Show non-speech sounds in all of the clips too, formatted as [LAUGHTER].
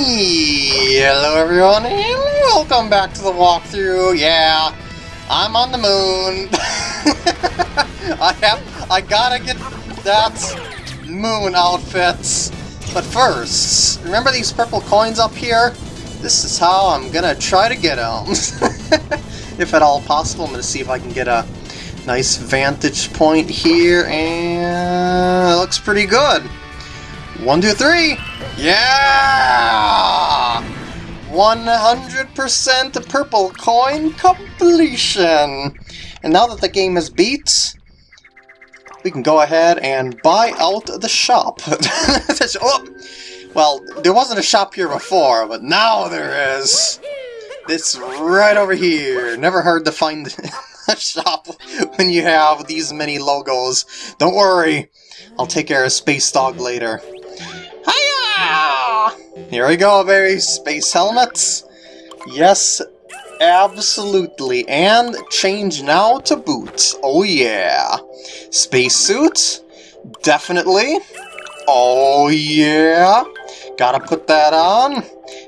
Hello everyone, and welcome back to the walkthrough. Yeah, I'm on the moon. [LAUGHS] I have, I gotta get that moon outfit. But first, remember these purple coins up here? This is how I'm gonna try to get them. [LAUGHS] if at all possible, I'm gonna see if I can get a nice vantage point here, and it looks pretty good. One, two, three! Yeah! 100% purple coin completion! And now that the game is beat, we can go ahead and buy out the shop. [LAUGHS] oh, well, there wasn't a shop here before, but now there is. It's right over here. Never hard to find [LAUGHS] a shop when you have these many logos. Don't worry, I'll take care of Space Dog later. Here we go, very space helmets. Yes, absolutely. And change now to boots. Oh yeah. Space Spacesuit? Definitely. Oh yeah. Gotta put that on.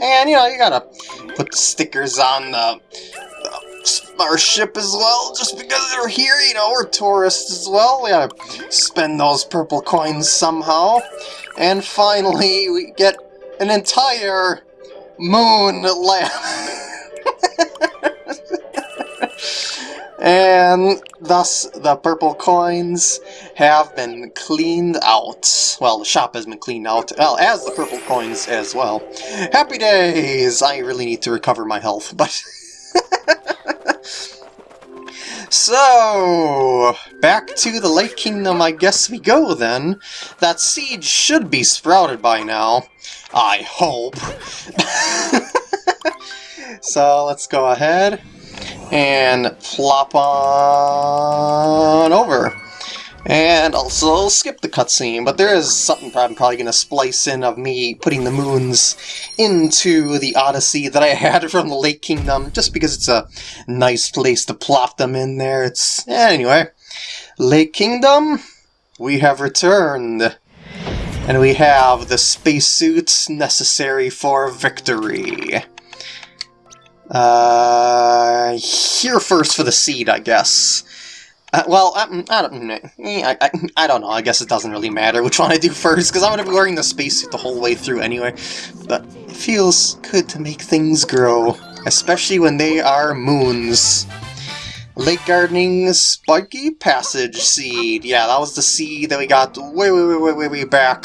And, you know, you gotta put the stickers on the, the our ship as well, just because they're here, you know, we're tourists as well. We gotta spend those purple coins somehow. And finally, we get an entire moon lamp. and thus the purple coins have been cleaned out. Well, the shop has been cleaned out, well, as the purple coins as well. Happy days! I really need to recover my health, but... [LAUGHS] So, back to the Lake Kingdom I guess we go then. That seed should be sprouted by now. I hope. [LAUGHS] so let's go ahead and plop on over. And also skip the cutscene, but there is something I'm probably going to splice in of me putting the moons into the Odyssey that I [LAUGHS] had from the Lake Kingdom, just because it's a nice place to plop them in there. It's Anyway, Lake Kingdom, we have returned. And we have the spacesuits necessary for victory. Uh, here first for the seed, I guess. Uh, well, I, I, don't, I, I, I, don't know. I guess it doesn't really matter which one I do first, because I'm going to be wearing the spacesuit the whole way through anyway. But it feels good to make things grow, especially when they are moons. Lake Gardening Spiky Passage Seed. Yeah, that was the seed that we got way, way, way, way, way, way back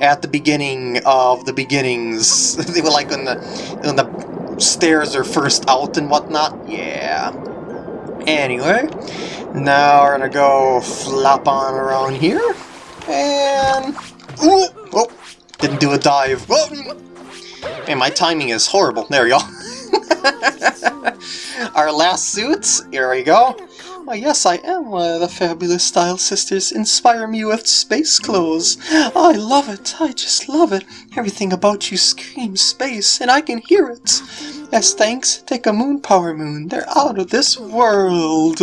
at the beginning of the beginnings. [LAUGHS] they were like when the, when the stairs are first out and whatnot. Yeah. Anyway, now we're gonna go flop on around here, and... Ooh, oh, didn't do a dive. Whoa. And my timing is horrible. There we go. [LAUGHS] Our last suits, here we go. Why, yes, I am one of the fabulous Style Sisters. Inspire me with space clothes. I love it. I just love it. Everything about you screams space, and I can hear it. As thanks, take a moon power moon. They're out of this world.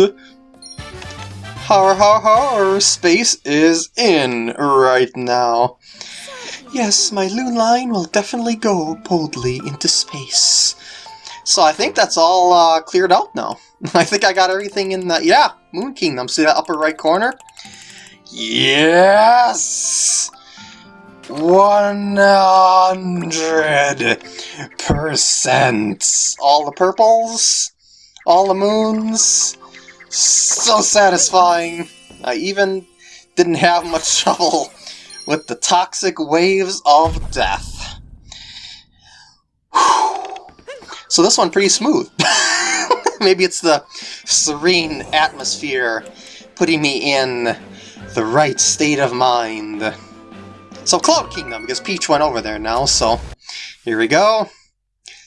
Har har har, space is in right now. Yes, my loon line will definitely go boldly into space. So I think that's all uh, cleared out now. [LAUGHS] I think I got everything in the... Yeah, Moon Kingdom. See that upper right corner? Yes! 100%! All the purples, all the moons, so satisfying. I even didn't have much trouble with the toxic waves of death. So this one pretty smooth. [LAUGHS] Maybe it's the serene atmosphere putting me in the right state of mind. So Cloud Kingdom, because Peach went over there now, so here we go.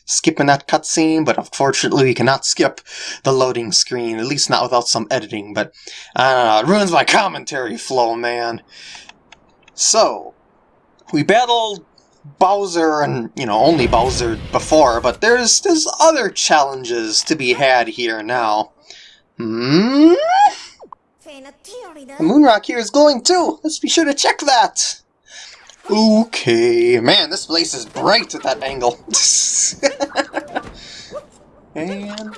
Skipping that cutscene, but unfortunately we cannot skip the loading screen, at least not without some editing, but I don't know, it ruins my commentary flow, man. So, we battled Bowser and, you know, only Bowser before, but there's there's other challenges to be had here now. Hmm? The moon rock here is glowing too! Let's be sure to check that! Okay, man, this place is bright at that angle. [LAUGHS] and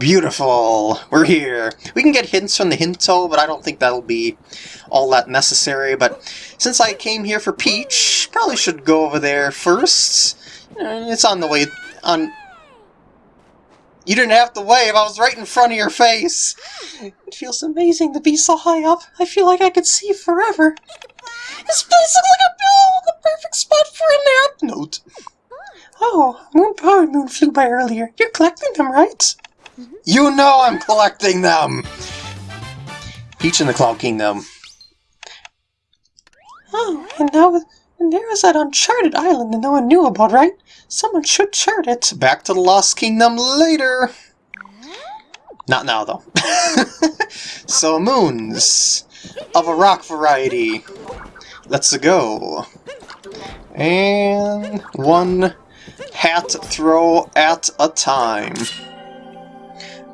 beautiful, we're here. We can get hints from the Hint Toad, but I don't think that'll be all that necessary. But since I came here for Peach, probably should go over there first. It's on the way on. You didn't have to wave. I was right in front of your face. It feels amazing to be so high up. I feel like I could see forever. This place looks like a oh, the perfect spot for a nap. Note. Oh, Moon Power Moon flew by earlier. You're collecting them, right? Mm-hmm. You know I'm collecting them! Peach in the Cloud Kingdom. Oh, and now and there is that uncharted island that no one knew about, right? Someone should chart it. Back to the Lost Kingdom later. Not now, though. [LAUGHS] so, moons of a rock variety. Let's go. And one hat throw at a time.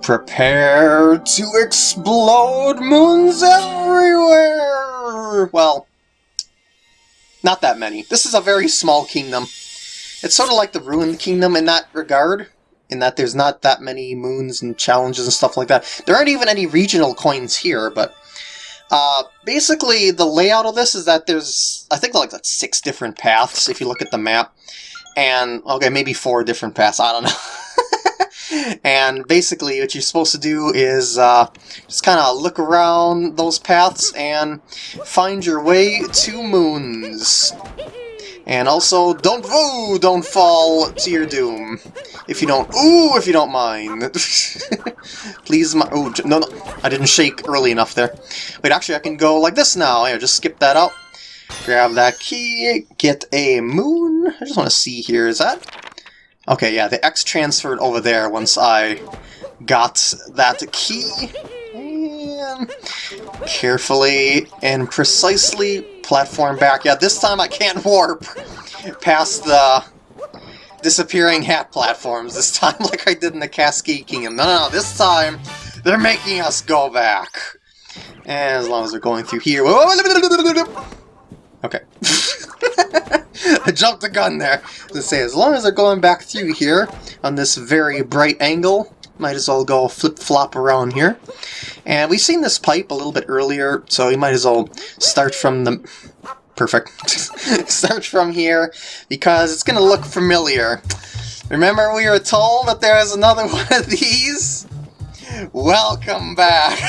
Prepare to explode moons everywhere! Well, not that many. This is a very small kingdom. It's sort of like the Ruined Kingdom in that regard, in that there's not that many moons and challenges and stuff like that. There aren't even any regional coins here, but uh, basically the layout of this is that there's, I think like six different paths if you look at the map. And, okay, maybe four different paths, I don't know. [LAUGHS] and basically what you're supposed to do is uh, just kind of look around those paths and find your way to moons. And also, don't woo, don't fall to your doom. If you don't, ooh, if you don't mind. [LAUGHS] Please, my, oh, no, no, I didn't shake early enough there. Wait, actually, I can go like this now. Here, just skip that out. Grab that key, get a moon. I just want to see here, is that? Okay, yeah, the X transferred over there once I got that key. Carefully and precisely platform back. Yeah, this time I can't warp past the disappearing hat platforms this time [LAUGHS] like I did in the Cascade Kingdom. No, no, no, this time they're making us go back. As long as they're going through here... Okay. [LAUGHS] I jumped the gun there. To say, as long as they're going back through here on this very bright angle, might as well go flip-flop around here. And we've seen this pipe a little bit earlier, so we might as well start from the... Perfect. [LAUGHS] start from here, because it's going to look familiar. Remember we were told that there is another [LAUGHS] one of these? Welcome back! [LAUGHS]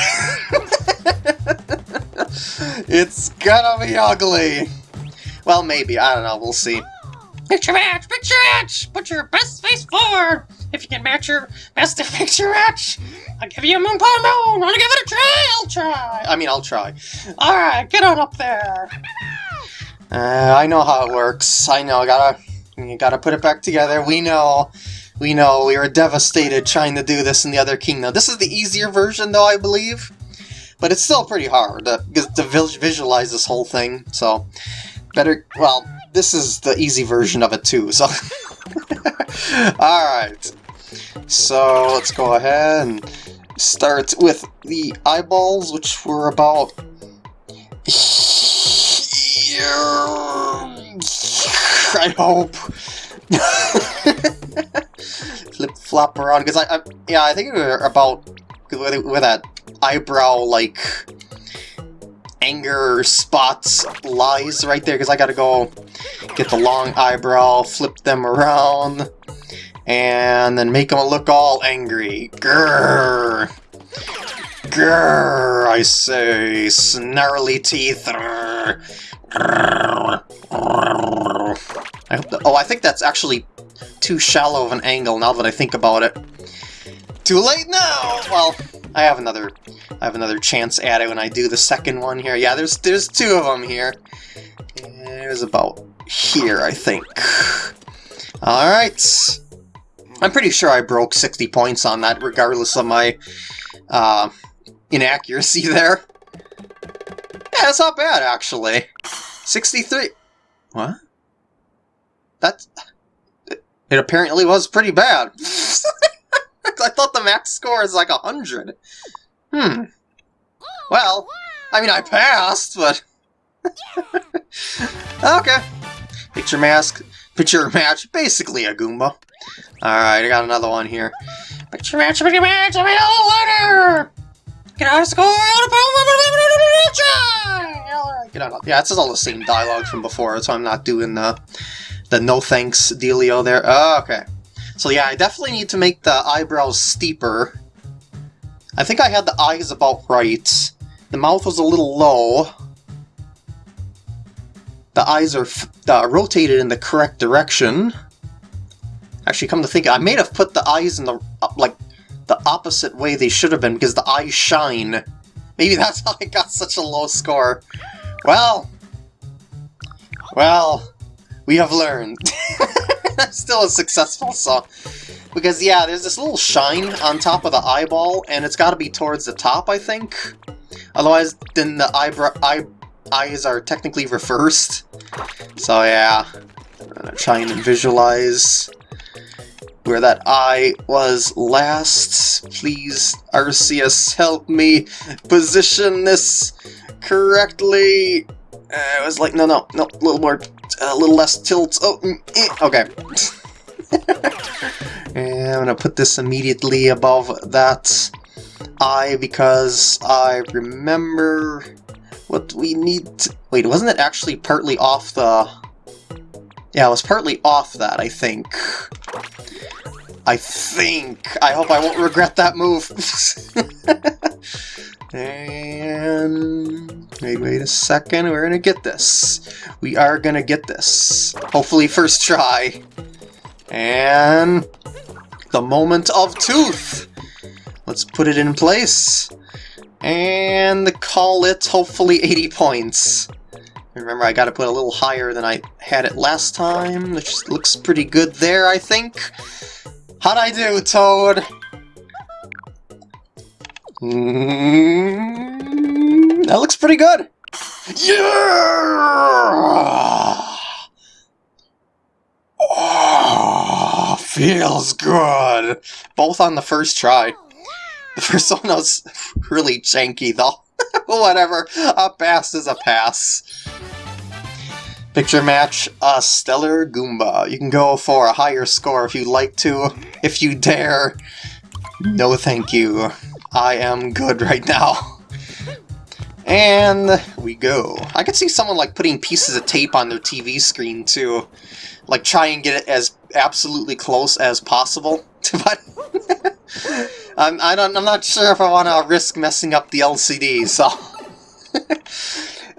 it's gonna be ugly! Well, maybe. I don't know. We'll see. Picture match! Picture match! Put your best face forward! If you can match your best picture match, I'll give you a moon pie moon! Wanna give it a try? I'll try! I mean, I'll try. Alright, get on up there! Uh, I know how it works. I know. I Gotta, you gotta put it back together. We know. We know. We were devastated trying to do this in the other kingdom. This is the easier version, though, I believe. But it's still pretty hard to, to visualize this whole thing. So, better. Well, this is the easy version of it too. So, [LAUGHS] all right. So let's go ahead and start with the eyeballs, which were about I hope. [LAUGHS] Flip flop around because I, I, yeah, I think we were about with, that eyebrow like anger spots lies right there because I gotta go get the long eyebrow, flip them around, and then make them look all angry. Grrr. Grrr, I say, snarly teeth. Grrr. I hope that, oh, I think that's actually too shallow of an angle now that I think about it. Too late now! Well, I have another I have another chance at it when I do the second one here. Yeah, there's there's two of them here. There's about here, I think. Alright. I'm pretty sure I broke 60 points on that, regardless of my uh, inaccuracy [LAUGHS] there. Yeah, that's not bad, actually. 63... What? That's... It apparently was pretty bad. [LAUGHS] I thought the max score is like 100. Hmm. Well, I mean, I passed, but... [LAUGHS] okay. Picture match, picture match, basically a Goomba. Alright, I got another one here. Picture match, picture match, I'm a little letter! Get out of school, Get out. Yeah, it's all the same dialogue from before, so I'm not doing the the no thanks dealio there. Oh, okay. So yeah, I definitely need to make the eyebrows steeper. I think I had the eyes about right. The mouth was a little low. The eyes are uh, rotated in the correct direction. Actually, come to think, I may have put the eyes in the uh, like the opposite way they should have been because the eyes shine. Maybe [LAUGHS] that's how I got such a low score. Well, well, we have learned. [LAUGHS] Still a successful so because yeah, there's this little shine on top of the eyeball, and it's got to be towards the top, I think. Otherwise, then the eyebrow eye eyes are technically reversed. So yeah, I'm gonna try and visualize where that eye was last. Please, Arceus, help me position this correctly. Uh, it was like, no, no, no, a little more, a little less tilt. Oh, mm, eh, okay. [LAUGHS] and I'm gonna put this immediately above that eye because I remember what we need to... Wait, wasn't it actually partly off the... Yeah, I was partly off that, I think. I think. I hope I won't regret that move. [LAUGHS] and... Wait, wait a second, we're gonna get this. We are gonna get this. Hopefully first try. And... The moment of tooth! Let's put it in place. And call it, hopefully, 80 points. Remember, I gotta put a little higher than I had it last time, which looks pretty good there, I think. How'd I do, Toad? Mm, that looks pretty good. Yeah! Oh, feels good. Both on the first try. The first one was [LAUGHS] really janky, though. [LAUGHS] Whatever. A pass is a pass. Picture match a Stellar Goomba. You can go for a higher score if you'd like to, if you dare. No thank you. I am good right now. And we go. I could see someone like putting pieces of tape on their TV screen too. Like try and get it as absolutely close as possible. [LAUGHS] but I'm, I don't, I'm not sure if I want to risk messing up the LCD, so...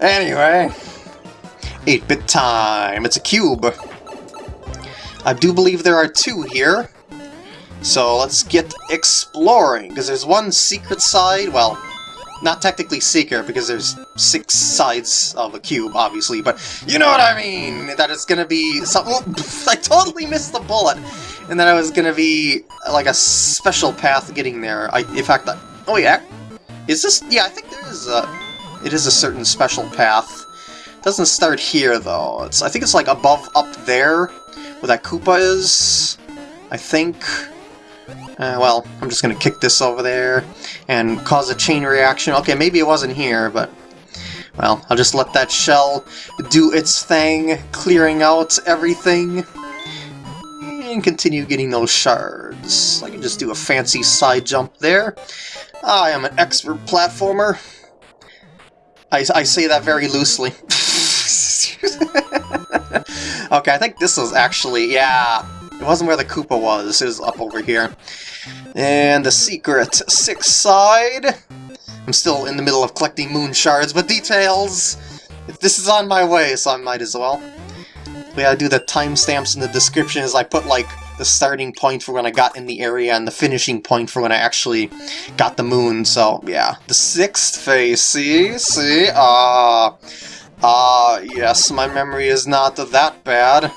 [LAUGHS] anyway... 8-bit time! It's a cube! I do believe there are two here. So let's get exploring, because there's one secret side, well, not technically Seeker, because there's six sides of a cube, obviously, but you know what I mean! That it's gonna be something... Oh, [LAUGHS] I totally missed the bullet! And then I was gonna be, like, a special path getting there. I, in fact, I, oh yeah, is this- yeah, I think there is a- it is a certain special path. It doesn't start here, though. It's I think it's, like, above up there, where that Koopa is, I think. Uh, well, I'm just gonna kick this over there and cause a chain reaction. Okay, maybe it wasn't here, but... Well, I'll just let that shell do its thing, clearing out everything. And continue getting those shards. I can just do a fancy side jump there. I am an expert platformer. I, I say that very loosely. [LAUGHS] okay, I think this was actually, yeah, it wasn't where the Koopa was, it was up over here. And the secret six side. I'm still in the middle of collecting moon shards, but details! This is on my way, so I might as well. We gotta do the timestamps in the description as I put, like, the starting point for when I got in the area and the finishing point for when I actually got the moon, so yeah. The sixth phase, see? See? Ah. Uh, ah, uh, yes, my memory is not that bad.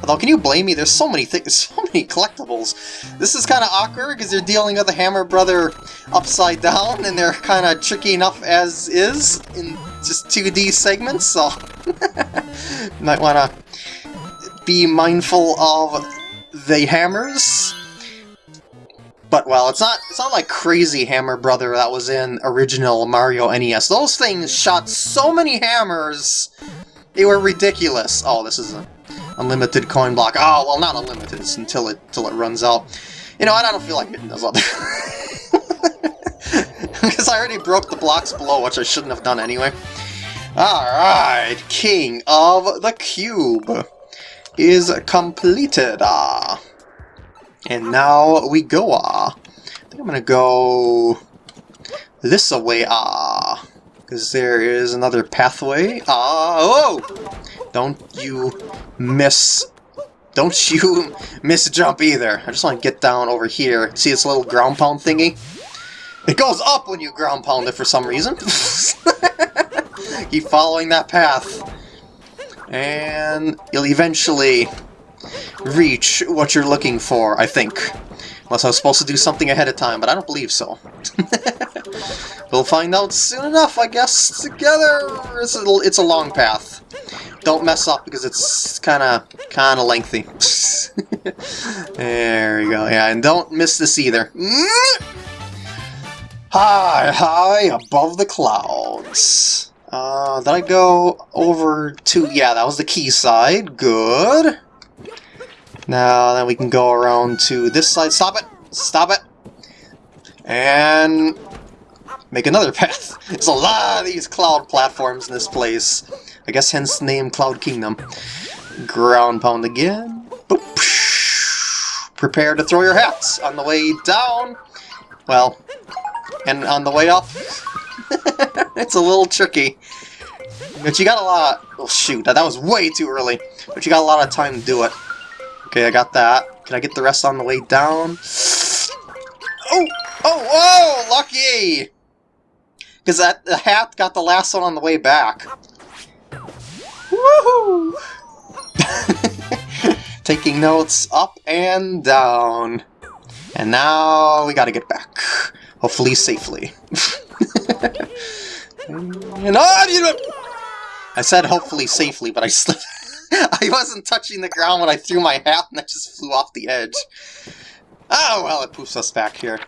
Although, can you blame me? There's so many things, [LAUGHS] so many collectibles. This is kind of awkward because you're dealing with the Hammer Brother upside down, and they're kind of tricky enough as is in just 2D segments, so [LAUGHS] might want to be mindful of the hammers. But well, it's not it's not like crazy Hammer Brother that was in original Mario NES. Those things shot so many hammers, they were ridiculous. Oh, this is a unlimited coin block. Oh, well, not unlimited, it's until it, until it runs out. You know I don't feel like hitting those other... [LAUGHS] Because I already broke the blocks below, which I shouldn't have done anyway. Alright, King of the Cube is completed. Ah. And now we go. Ah. I think I'm gonna go this way. Ah. Because there is another pathway. Ah. Oh! Don't you miss don't [LAUGHS] you miss a jump either. I just want to get down over here. See this little ground pound thingy? It goes up when you ground pound it for some reason. [LAUGHS] Keep following that path. And you'll eventually reach what you're looking for, I think. Unless I was supposed to do something ahead of time, but I don't believe so. [LAUGHS] we'll find out soon enough, I guess, together. It's a, it's a long path. Don't mess up because it's kind of kind of lengthy. [LAUGHS] there we go. Yeah, and don't miss this either. [LAUGHS] High, high above the clouds. Uh, did I go over to... Yeah, that was the key side. Good. Now, then we can go around to this side. Stop it! Stop it! And... Make another [LAUGHS] path. There's a lot of these cloud platforms in this place. I guess hence the name Cloud Kingdom. Ground pound again. Boop. Prepare to throw your hats on the way down. Well, and on the way up. [LAUGHS] it's a little tricky. But you got a lot... Oh, shoot. That was way too early. But you got a lot of time to do it. Okay, I got that. Can I get the rest on the way down? [GASPS] Oh! Oh, whoa! Lucky! Because that the hat got the last one on the way back. Woohoo! [LAUGHS] Taking notes up and down. And now we gotta get back. Hopefully safely. [LAUGHS] and oh, I said hopefully safely, but I slipped. [LAUGHS] I wasn't touching the ground when I threw my hat and I just flew off the edge. Oh, well, it poofs us back here.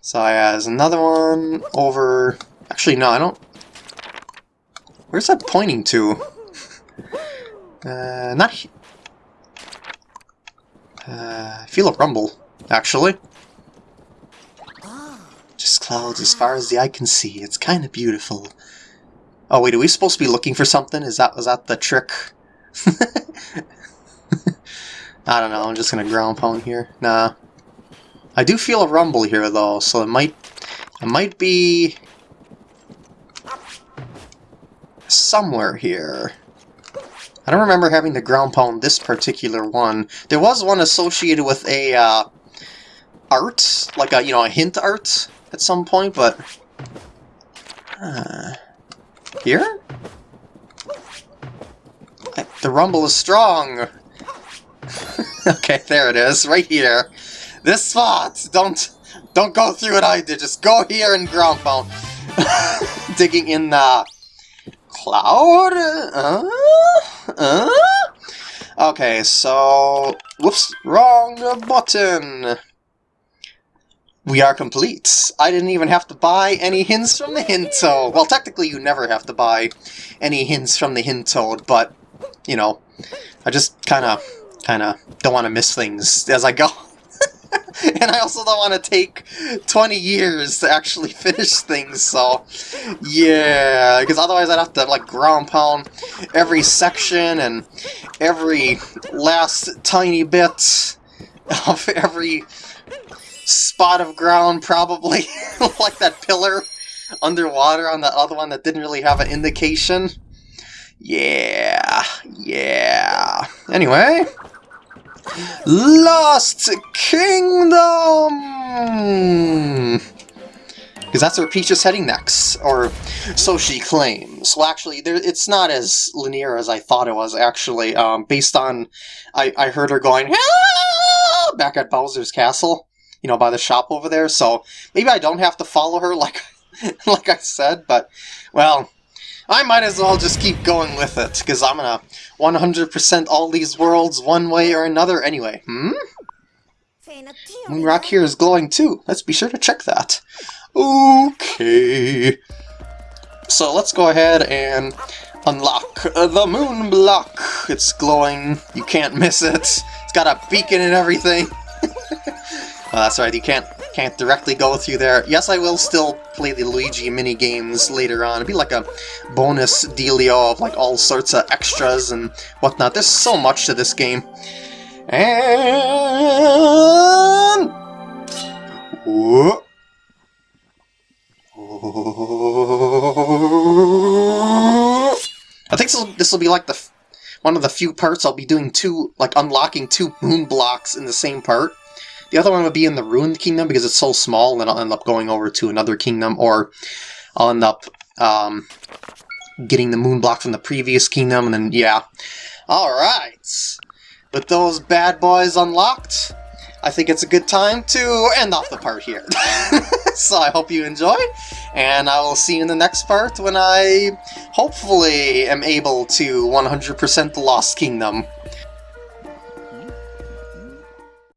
So yeah, there's another one over... Actually, no, I don't... Where's that pointing to? Uh, not... Uh, I feel a rumble, actually. Just clouds as far as the eye can see. It's kind of beautiful. Oh wait, are we supposed to be looking for something? Is that was that the trick? [LAUGHS] I don't know, I'm just gonna ground pound here. Nah. I do feel a rumble here though, so it might it might be somewhere here. I don't remember having the ground pound this particular one. There was one associated with a uh, art, like a you know a hint art at some point, but uh, here? The rumble is strong! [LAUGHS] okay, there it is, right here. This spot! Don't don't go through what I did, just go here and ground pound. [LAUGHS] Digging in the cloud? Uh, uh? Okay, so... Whoops, wrong button! We are complete. I didn't even have to buy any hints from the hint toad. Well, technically you never have to buy any hints from the hint toad, but, you know, I just kind of, kind of don't want to miss things as I go. [LAUGHS] and I also don't want to take 20 years to actually [LAUGHS] finish things, so yeah, because otherwise I'd have to like ground pound every section and every last tiny bit of [LAUGHS] every spot of ground, probably. like that pillar underwater on the other one that didn't really have an indication. Yeah, yeah. Anyway, Lost Kingdom! Because that's where Peach is heading next, or so she claims. Well, actually, there, it's not as linear as I thought it was, actually, um, based on... I, I heard her going, back at Bowser's Castle you know, by the shop over there. So maybe I don't have to follow her [LAUGHS] like, like I said, but, well, I might as well just keep going with it, because I'm gonna 100% all these worlds one way or another anyway. Hmm? Moonrock here is glowing too. Let's be sure to check that. Okay. So let's go ahead and unlock the moon block. It's glowing. You can't miss it. It's got a beacon and everything. [LAUGHS] well, that's right. You can't can't directly go through there. Yes, I will still play the Luigi mini games later on. It'd be like a bonus dealio of like all sorts of extras and whatnot. There's so much to this game. And Whoa. I think this will be like the one of the few parts I'll be doing two, like unlocking two moon blocks in the same part. The other one would be in the Ruined Kingdom because it's so small, and I'll end up going over to another kingdom, or I'll end up um, getting the moon block from the previous kingdom, and then, yeah. Alright. With those bad boys unlocked, I think it's a good time to end off the part here. [LAUGHS] so I hope you enjoyed, and I will see you in the next part when I hopefully am able to 100% the Lost Kingdom.